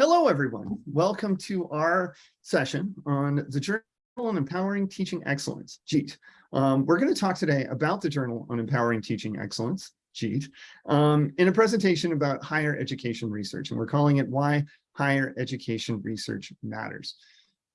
Hello, everyone. Welcome to our session on the Journal on Empowering Teaching Excellence, JEET. Um, we're going to talk today about the Journal on Empowering Teaching Excellence, JEET, um, in a presentation about higher education research, and we're calling it Why Higher Education Research Matters.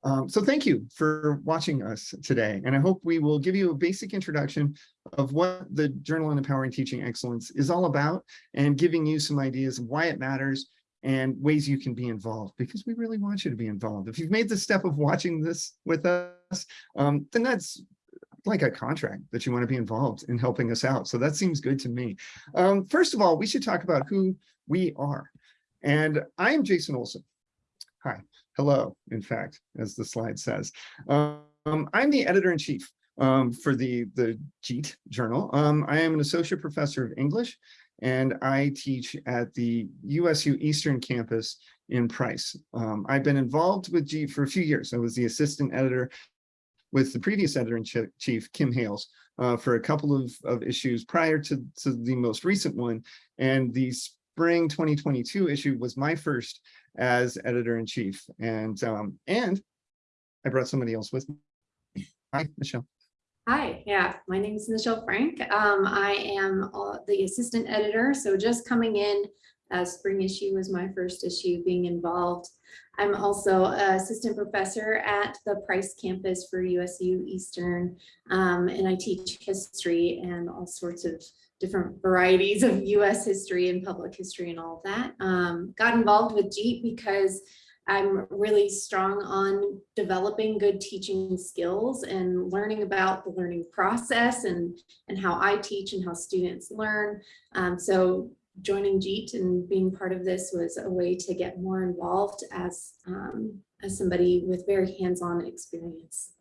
Um, so thank you for watching us today, and I hope we will give you a basic introduction of what the Journal on Empowering Teaching Excellence is all about and giving you some ideas of why it matters and ways you can be involved because we really want you to be involved. If you've made the step of watching this with us, um, then that's like a contract that you want to be involved in helping us out. So that seems good to me. Um, first of all, we should talk about who we are. And I'm Jason Olson. Hi, hello, in fact, as the slide says. Um, I'm the editor-in-chief um, for the, the JEET journal. Um, I am an associate professor of English and I teach at the USU Eastern Campus in Price. Um, I've been involved with JEET for a few years. I was the assistant editor with the previous editor-in-chief, Kim Hales, uh, for a couple of, of issues prior to, to the most recent one. And the spring 2022 issue was my first as editor-in-chief. And, um, and I brought somebody else with me. Hi, Nichelle. Hi, yeah, my name is Nichelle Frank. Um, I am the assistant editor, so just coming in. Uh, spring issue was my first issue being involved. I'm also assistant professor at the Price campus for USU Eastern, um, and I teach history and all sorts of different varieties of US history and public history and all that. Um, got involved with JEET because I'm really strong on developing good teaching skills and learning about the learning process and, and how I teach and how students learn. Um, so joining JEET and being part of this was a way to get more involved as, um, as somebody with very hands-on experience.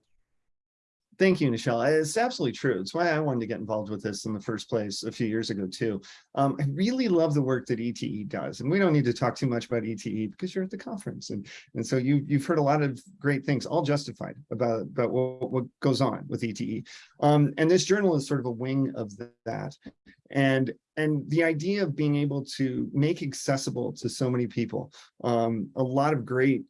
Thank you, Nichelle. It's absolutely true. It's why I wanted to get involved with this in the first place a few years ago, too. Um, I really love the work that ETE does. And we don't need to talk too much about ETE because you're at the conference. And, and so you, you've heard a lot of great things, all justified about, about what, what goes on with ETE. Um, and this journal is sort of a wing of that. And, and the idea of being able to make accessible to so many people, um, a lot of great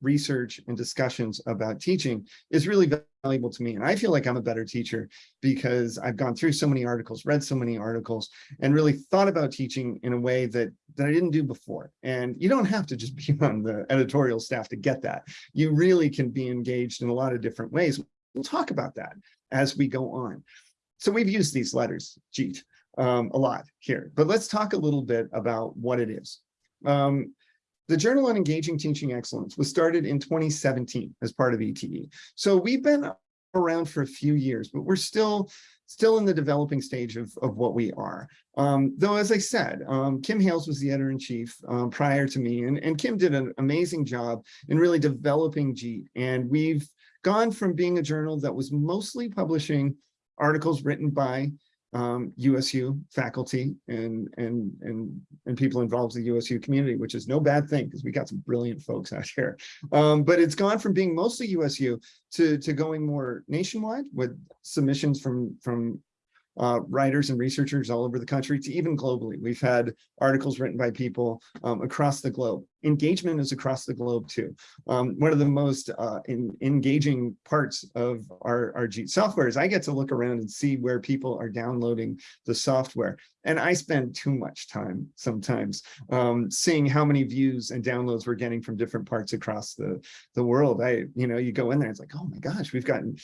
research and discussions about teaching is really valuable to me. And I feel like I'm a better teacher because I've gone through so many articles, read so many articles, and really thought about teaching in a way that, that I didn't do before. And you don't have to just be on the editorial staff to get that. You really can be engaged in a lot of different ways. We'll talk about that as we go on. So we've used these letters, JEET, um, a lot here, but let's talk a little bit about what it is. Um, the Journal on Engaging Teaching Excellence was started in 2017 as part of ETE. So we've been around for a few years, but we're still still in the developing stage of, of what we are. Um, though, as I said, um, Kim Hales was the editor-in-chief um, prior to me, and, and Kim did an amazing job in really developing JEET. And we've gone from being a journal that was mostly publishing articles written by um, USU faculty and, and, and, and people involved in the USU community, which is no bad thing because we got some brilliant folks out here. Um, but it's gone from being mostly USU to, to going more nationwide with submissions from, from uh, writers and researchers all over the country to even globally. We've had articles written by people um, across the globe. Engagement is across the globe too. Um, one of the most uh, in, engaging parts of our, our JEET software is I get to look around and see where people are downloading the software. And I spend too much time sometimes um, seeing how many views and downloads we're getting from different parts across the, the world. I, you know, you go in there, it's like, oh my gosh, we've gotten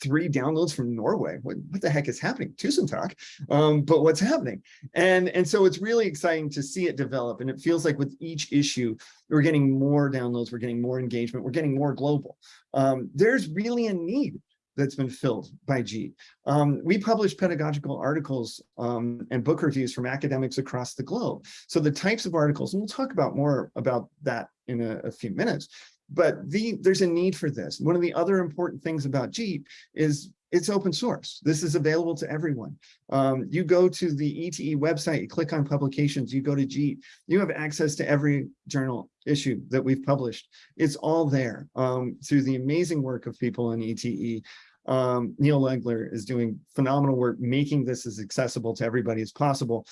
three downloads from Norway. What, what the heck is happening? Tusentag, um, but what's happening? And, and so it's really exciting to see it develop. And it feels like with each issue, we're getting more downloads, we're getting more engagement, we're getting more global. Um, there's really a need that's been filled by JEET. Um, we publish pedagogical articles um, and book reviews from academics across the globe. So the types of articles, and we'll talk about more about that in a, a few minutes, but the, there's a need for this. One of the other important things about JEET is it's open source. This is available to everyone. Um, you go to the ETE website, you click on publications, you go to JEET, you have access to every journal issue that we've published. It's all there um, through the amazing work of people in ETE. Um, Neal Legler is doing phenomenal work making this as accessible to everybody as possible.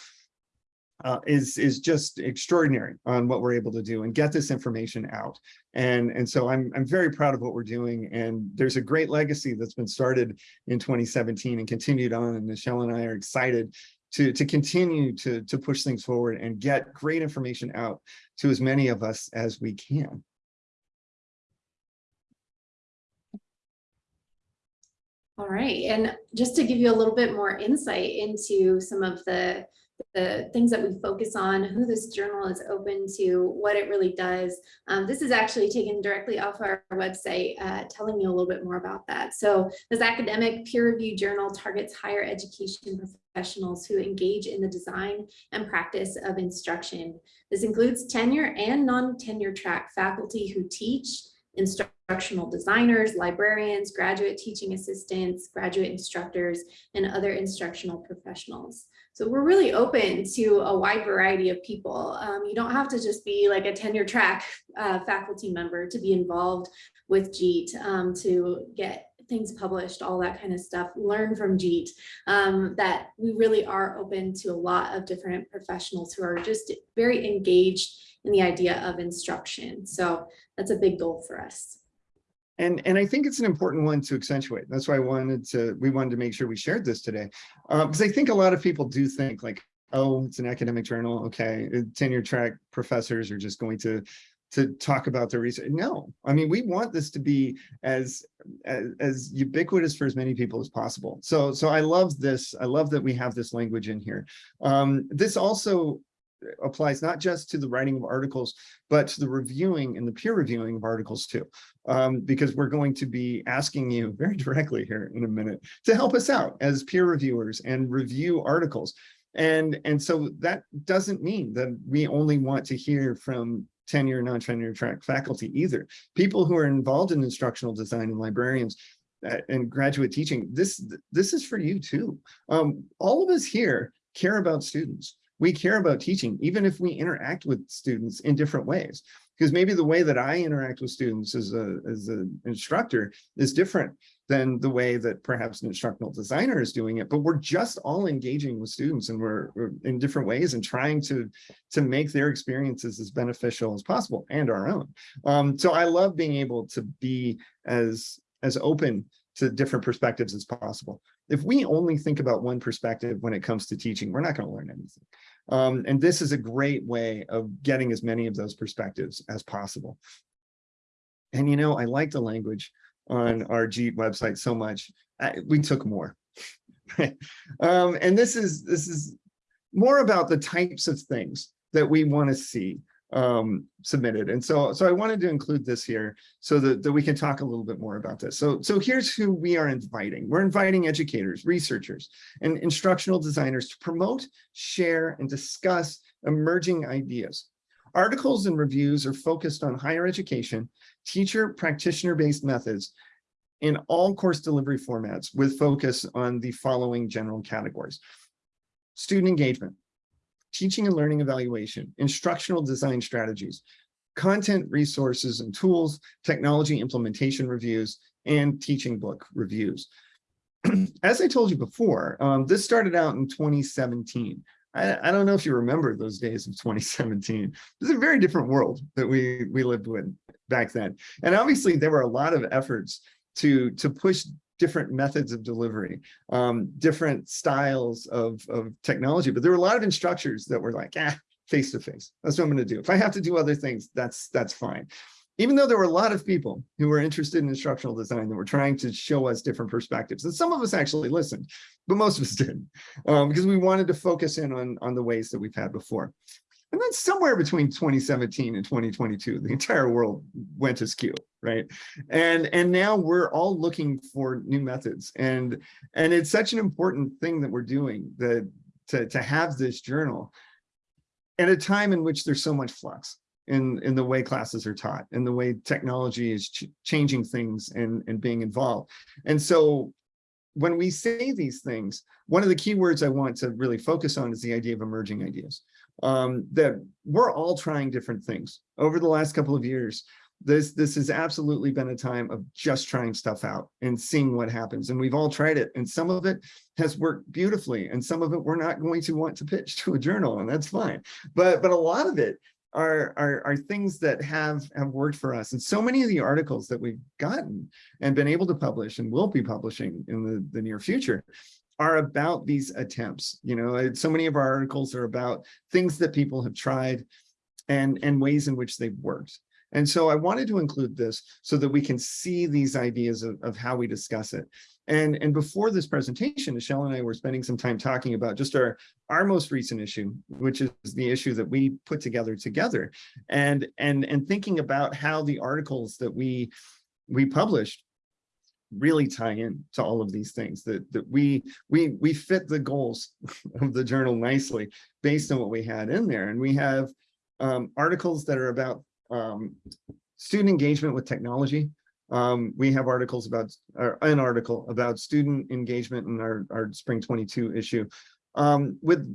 Uh, is is just extraordinary on what we're able to do and get this information out. And and so I'm I'm very proud of what we're doing. And there's a great legacy that's been started in 2017 and continued on. And Nichelle and I are excited to to continue to to push things forward and get great information out to as many of us as we can. All right, and just to give you a little bit more insight into some of the, the things that we focus on, who this journal is open to, what it really does. Um, this is actually taken directly off our website, uh, telling you a little bit more about that. So this academic peer review journal targets higher education professionals who engage in the design and practice of instruction. This includes tenure and non-tenure track faculty who teach, instructional designers, librarians, graduate teaching assistants, graduate instructors, and other instructional professionals. So we're really open to a wide variety of people. Um, you don't have to just be like a tenure track uh, faculty member to be involved with JEET um, to get things published, all that kind of stuff, learn from JEET, um, that we really are open to a lot of different professionals who are just very engaged in the idea of instruction. So that's a big goal for us. And, and I think it's an important one to accentuate. That's why I wanted to, we wanted to make sure we shared this today. Because I think a lot of people do think like, oh, it's an academic journal. Okay, tenure track professors are just going to to talk about their research. No, I mean, we want this to be as, as, as ubiquitous for as many people as possible. So, so I love this. I love that we have this language in here. Um, this also applies not just to the writing of articles, but to the reviewing and the peer reviewing of articles too. Um, because we're going to be asking you very directly here in a minute to help us out as peer reviewers and review articles. And, and so that doesn't mean that we only want to hear from tenure, non-tenure track faculty either. People who are involved in instructional design and librarians uh, and graduate teaching, this, this is for you too. Um, all of us here care about students we care about teaching, even if we interact with students in different ways. Because maybe the way that I interact with students as a as an instructor is different than the way that perhaps an instructional designer is doing it. But we're just all engaging with students and we're, we're in different ways and trying to to make their experiences as beneficial as possible and our own. Um, so I love being able to be as as open to different perspectives as possible. If we only think about one perspective when it comes to teaching, we're not going to learn anything. Um, and this is a great way of getting as many of those perspectives as possible. And you know, I like the language on our JEET website so much. I, we took more. um, and this is this is more about the types of things that we want to see um, submitted. And so, so I wanted to include this here so that, that we can talk a little bit more about this. So, so here's who we are inviting. We're inviting educators, researchers, and instructional designers to promote, share, and discuss emerging ideas. Articles and reviews are focused on higher education, teacher practitioner-based methods, in all course delivery formats with focus on the following general categories. Student engagement, teaching and learning evaluation, instructional design strategies, content resources and tools, technology implementation reviews, and teaching book reviews. As I told you before, um, this started out in 2017. I, I, don't know if you remember those days of 2017. It was a very different world that we, we lived with back then. And obviously there were a lot of efforts to, to push different methods of delivery, um, different styles of, of technology. But there were a lot of instructors that were like, ah, face to face. That's what I'm going to do. If I have to do other things, that's that's fine. Even though there were a lot of people who were interested in instructional design that were trying to show us different perspectives, and some of us actually listened, but most of us didn't, um, because we wanted to focus in on, on the ways that we've had before. And then somewhere between 2017 and 2022, the entire world went askew, right? And and now we're all looking for new methods. And and it's such an important thing that we're doing that to, to have this journal at a time in which there's so much flux in, in the way classes are taught and the way technology is ch changing things and, and being involved. And so when we say these things, one of the key words I want to really focus on is the idea of emerging ideas um, that we're all trying different things over the last couple of years. This, this has absolutely been a time of just trying stuff out and seeing what happens. And we've all tried it. And some of it has worked beautifully. And some of it we're not going to want to pitch to a journal and that's fine. But, but a lot of it are, are, are things that have, have worked for us. And so many of the articles that we've gotten and been able to publish and will be publishing in the, the near future are about these attempts. You know, so many of our articles are about things that people have tried and, and ways in which they've worked. And so I wanted to include this so that we can see these ideas of, of how we discuss it. And, and before this presentation, Nichelle and I were spending some time talking about just our, our most recent issue, which is the issue that we put together together and, and, and thinking about how the articles that we, we published really tie in to all of these things that that we we we fit the goals of the journal nicely based on what we had in there and we have um, articles that are about um, student engagement with technology. Um, we have articles about, or an article about student engagement in our, our spring 22 issue um, with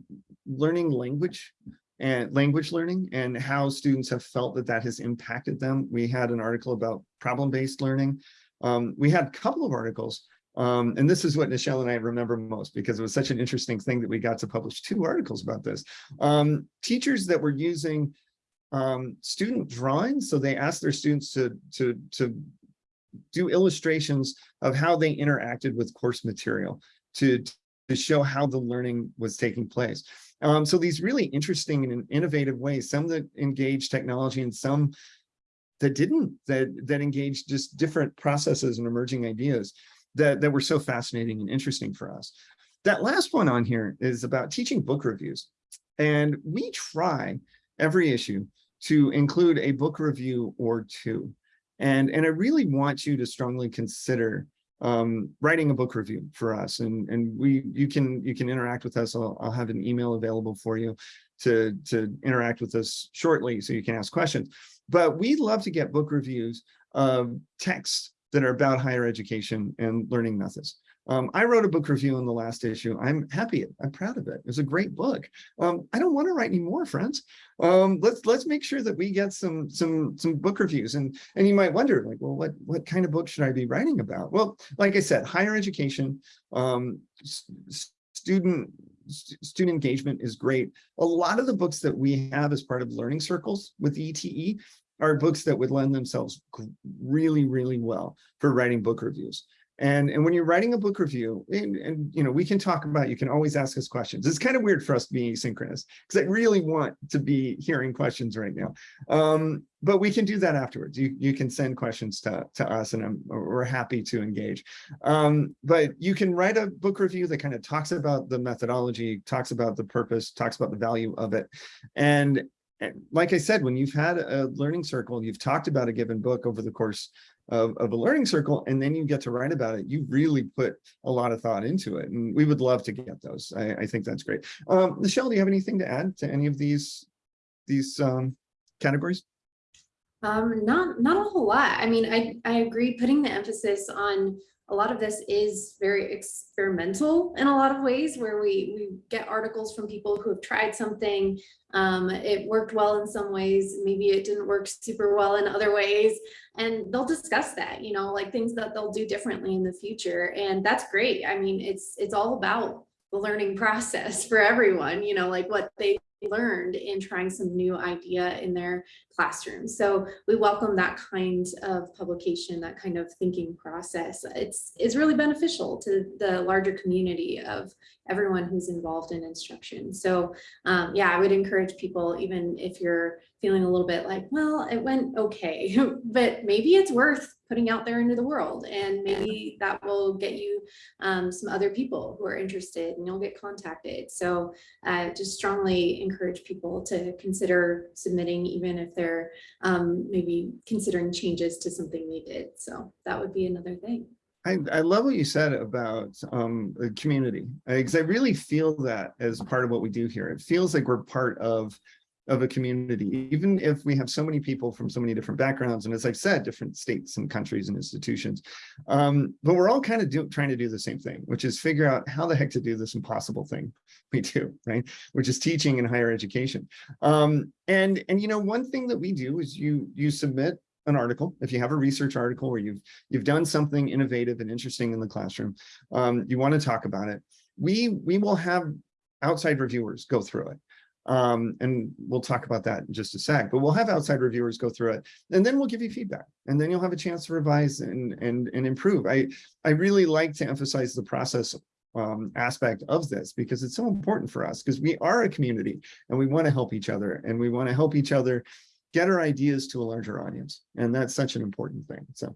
learning language and language learning and how students have felt that that has impacted them. We had an article about problem-based learning. Um, we had a couple of articles um, and this is what Nichelle and I remember most because it was such an interesting thing that we got to publish two articles about this. Um, teachers that were using um, student drawings. So they asked their students to, to, to do illustrations of how they interacted with course material to, to show how the learning was taking place. Um, so these really interesting and innovative ways, some that engage technology and some that didn't, that, that engaged just different processes and emerging ideas that, that were so fascinating and interesting for us. That last one on here is about teaching book reviews. And we try every issue to include a book review or two. And, and I really want you to strongly consider um, writing a book review for us. And, and we you can you can interact with us. I'll, I'll have an email available for you to, to interact with us shortly so you can ask questions. But we love to get book reviews of texts that are about higher education and learning methods. Um, I wrote a book review in the last issue. I'm happy. I'm proud of it. It was a great book. Um, I don't want to write any more, friends. Um, let's let's make sure that we get some some some book reviews. And and you might wonder, like, well, what what kind of book should I be writing about? Well, like I said, higher education, um, student student engagement is great. A lot of the books that we have as part of learning circles with ETE are books that would lend themselves really, really well for writing book reviews. And, and when you're writing a book review, and, and, you know, we can talk about, you can always ask us questions. It's kind of weird for us to be asynchronous because I really want to be hearing questions right now. Um, but we can do that afterwards. You, you can send questions to, to us and I'm, we're happy to engage. Um, but you can write a book review that kind of talks about the methodology, talks about the purpose, talks about the value of it. And, and like I said, when you've had a learning circle, you've talked about a given book over the course of, of a learning circle, and then you get to write about it, you really put a lot of thought into it. And we would love to get those. I, I think that's great. Um, Nichelle, do you have anything to add to any of these, these um, categories? Um, not, not a whole lot. I mean, I, I agree putting the emphasis on a lot of this is very experimental in a lot of ways where we, we get articles from people who have tried something. Um, it worked well in some ways, maybe it didn't work super well in other ways. And they'll discuss that, you know, like things that they'll do differently in the future. And that's great. I mean, it's, it's all about the learning process for everyone, you know, like what they learned in trying some new idea in their classroom. So we welcome that kind of publication, that kind of thinking process. It's, it's really beneficial to the larger community of everyone who's involved in instruction. So um, yeah, I would encourage people, even if you're feeling a little bit like, well, it went okay, but maybe it's worth putting out there into the world and maybe that will get you um, some other people who are interested and you'll get contacted. So uh, just strongly encourage people to consider submitting even if they're um, maybe considering changes to something they did. So that would be another thing. I, I love what you said about um, the community, because I really feel that as part of what we do here. It feels like we're part of of a community, even if we have so many people from so many different backgrounds, and as I've said, different states and countries and institutions, um, but we're all kind of do, trying to do the same thing, which is figure out how the heck to do this impossible thing we do, right? Which is teaching in higher education. Um, and, and, you know, one thing that we do is you, you submit an article, if you have a research article where you've you've done something innovative and interesting in the classroom, um, you want to talk about it, we we will have outside reviewers go through it. Um, and we'll talk about that in just a sec, but we'll have outside reviewers go through it and then we'll give you feedback and then you'll have a chance to revise and, and, and improve. I, I really like to emphasize the process um, aspect of this because it's so important for us because we are a community and we want to help each other and we want to help each other get our ideas to a larger audience. And that's such an important thing. So.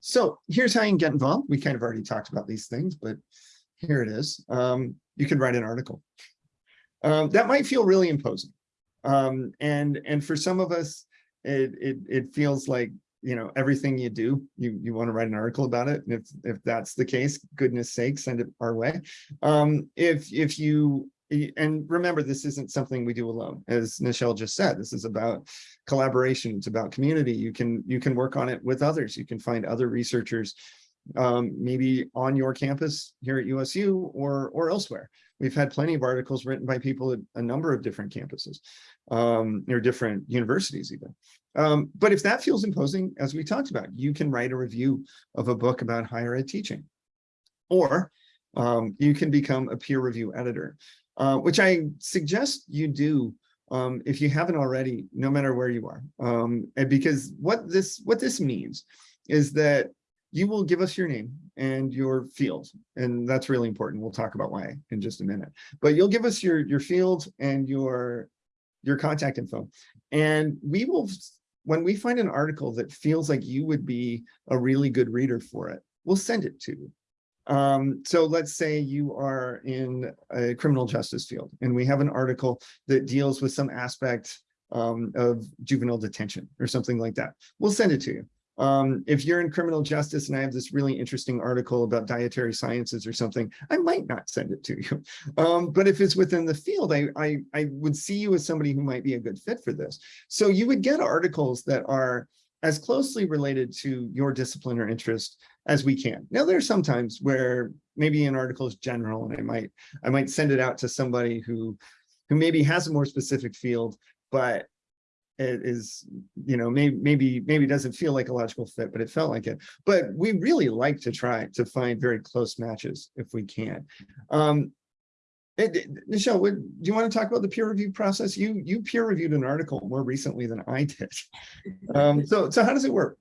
So here's how you can get involved. We kind of already talked about these things, but here it is. Um, you can write an article. Um, that might feel really imposing. Um, and, and for some of us, it, it, it feels like, you know, everything you do, you, you want to write an article about it. And if, if that's the case, goodness sake, send it our way. Um, if, if you, and remember, this isn't something we do alone. As Nichelle just said, this is about collaboration. It's about community. You can, you can work on it with others. You can find other researchers um, maybe on your campus here at USU or, or elsewhere. We've had plenty of articles written by people at a number of different campuses um, or different universities even. Um, but if that feels imposing, as we talked about, you can write a review of a book about higher ed teaching. Or um, you can become a peer review editor, uh, which I suggest you do um, if you haven't already, no matter where you are. Um, and because what this what this means is that you will give us your name and your field. And that's really important. We'll talk about why in just a minute. But you'll give us your, your field and your, your contact info. And we will, when we find an article that feels like you would be a really good reader for it, we'll send it to you. Um, so let's say you are in a criminal justice field and we have an article that deals with some aspect um, of juvenile detention or something like that. We'll send it to you. Um, if you're in criminal justice and I have this really interesting article about dietary sciences or something, I might not send it to you. Um, but if it's within the field, I, I, I would see you as somebody who might be a good fit for this. So you would get articles that are as closely related to your discipline or interest as we can. Now, there are some times where maybe an article is general and I might, I might send it out to somebody who, who maybe has a more specific field, but it is, you know, maybe, maybe, maybe doesn't feel like a logical fit, but it felt like it. But we really like to try to find very close matches if we can. Um, it, Nichelle, would, do you want to talk about the peer review process? You you peer reviewed an article more recently than I did. Um, so so how does it work?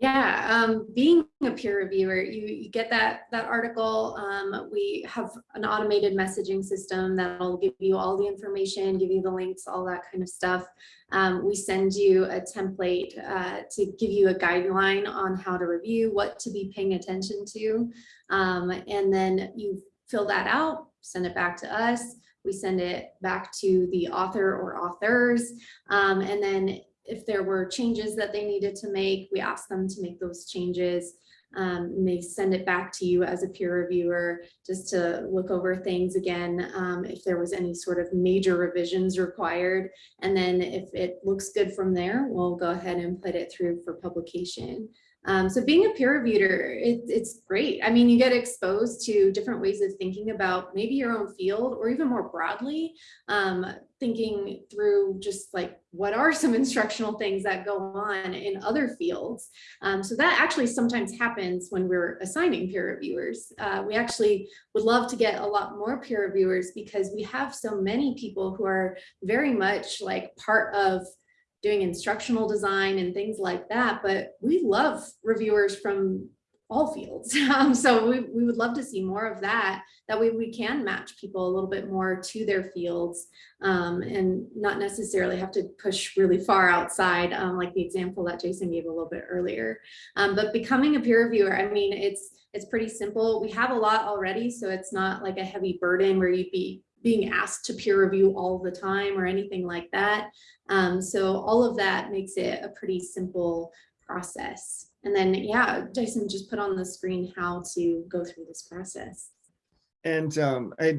Yeah, um, being a peer reviewer, you, you get that that article. Um, we have an automated messaging system that'll give you all the information, give you the links, all that kind of stuff. Um, we send you a template uh, to give you a guideline on how to review, what to be paying attention to, um, and then you fill that out, send it back to us. We send it back to the author or authors, um, and then if there were changes that they needed to make, we ask them to make those changes. Um, and they send it back to you as a peer reviewer just to look over things again, um, if there was any sort of major revisions required. And then if it looks good from there, we'll go ahead and put it through for publication. Um, so being a peer reviewer, it, it's great. I mean, you get exposed to different ways of thinking about maybe your own field or even more broadly, um, thinking through just like what are some instructional things that go on in other fields. Um, so that actually sometimes happens when we're assigning peer reviewers. Uh, we actually would love to get a lot more peer reviewers because we have so many people who are very much like part of doing instructional design and things like that, but we love reviewers from all fields. Um, so we, we would love to see more of that. That way we can match people a little bit more to their fields um, and not necessarily have to push really far outside, um, like the example that Jason gave a little bit earlier. Um, but becoming a peer reviewer, I mean, it's it's pretty simple. We have a lot already, so it's not like a heavy burden where you'd be being asked to peer review all the time or anything like that. Um, so all of that makes it a pretty simple process. And then, yeah, Jason just put on the screen how to go through this process. And um, I,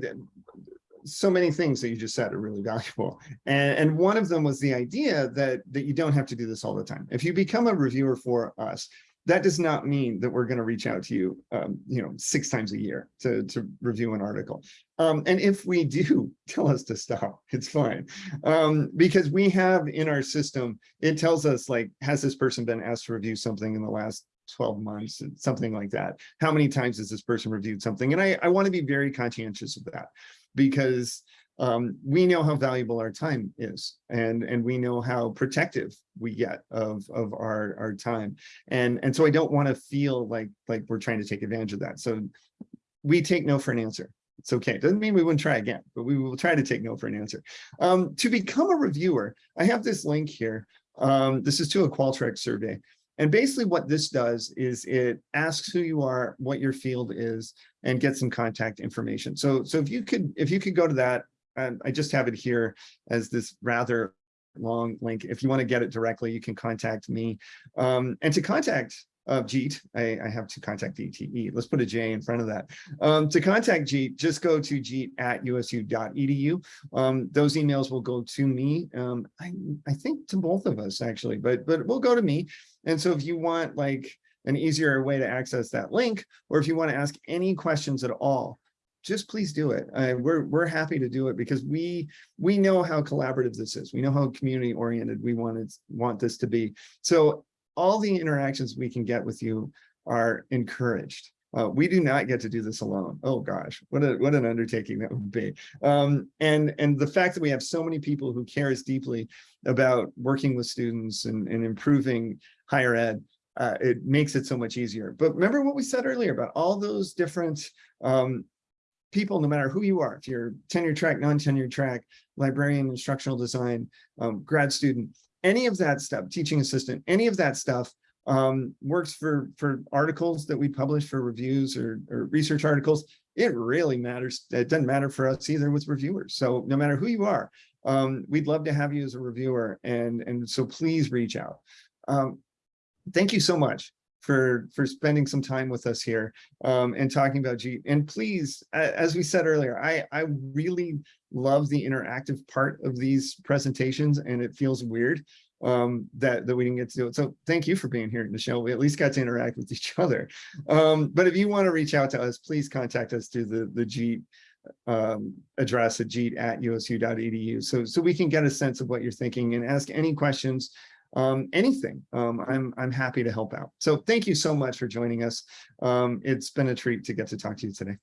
so many things that you just said are really valuable. And, and one of them was the idea that, that you don't have to do this all the time. If you become a reviewer for us, that does not mean that we're going to reach out to you, um, you know, six times a year to, to review an article. Um, and if we do tell us to stop, it's fine. Um, because we have in our system, it tells us like, has this person been asked to review something in the last 12 months, something like that? How many times has this person reviewed something? And I, I want to be very conscientious of that because um, we know how valuable our time is and and we know how protective we get of of our our time. And and so i don't want to feel like like we're trying to take advantage of that. So we take no for an answer. It's okay. Doesn't mean we wouldn't try again but we will try to take no for an answer. Um, to become a reviewer i have this link here. Um, this is to a qualtrics survey. And basically what this does is it asks who you are, what your field is, and get some contact information. So, so if you could, if you could go to that, and I just have it here as this rather long link. If you want to get it directly, you can contact me. Um, and to contact uh, Jeet, I, I, have to contact ETE. Let's put a J in front of that. Um, to contact Jeet, just go to jeet at usu.edu. Um, those emails will go to me. Um, I, I think to both of us actually, but but will go to me. And so if you want like an easier way to access that link, or if you want to ask any questions at all, just please do it. Uh, we're we're happy to do it because we we know how collaborative this is. We know how community oriented we want it want this to be. So all the interactions we can get with you are encouraged. Uh, we do not get to do this alone. Oh gosh, what a what an undertaking that would be. Um, and and the fact that we have so many people who care as deeply about working with students and, and improving higher ed, uh, it makes it so much easier. But remember what we said earlier about all those different um, people, no matter who you are, if you're tenure track, non-tenure track, librarian, instructional design, um, grad student, any of that stuff, teaching assistant, any of that stuff um, works for, for articles that we publish for reviews or, or research articles. It really matters. It doesn't matter for us either with reviewers. So no matter who you are, um, we'd love to have you as a reviewer. And, and so please reach out. Um, thank you so much for for spending some time with us here um, and talking about Jeet. And please, as we said earlier, I I really love the interactive part of these presentations, and it feels weird um, that that we didn't get to do it. So thank you for being here, Nichelle. We at least got to interact with each other. Um, but if you want to reach out to us, please contact us through the the Jeet um, address at jeet at usu.edu so so we can get a sense of what you're thinking and ask any questions um, anything, um, I'm, I'm happy to help out. So thank you so much for joining us. Um, it's been a treat to get to talk to you today.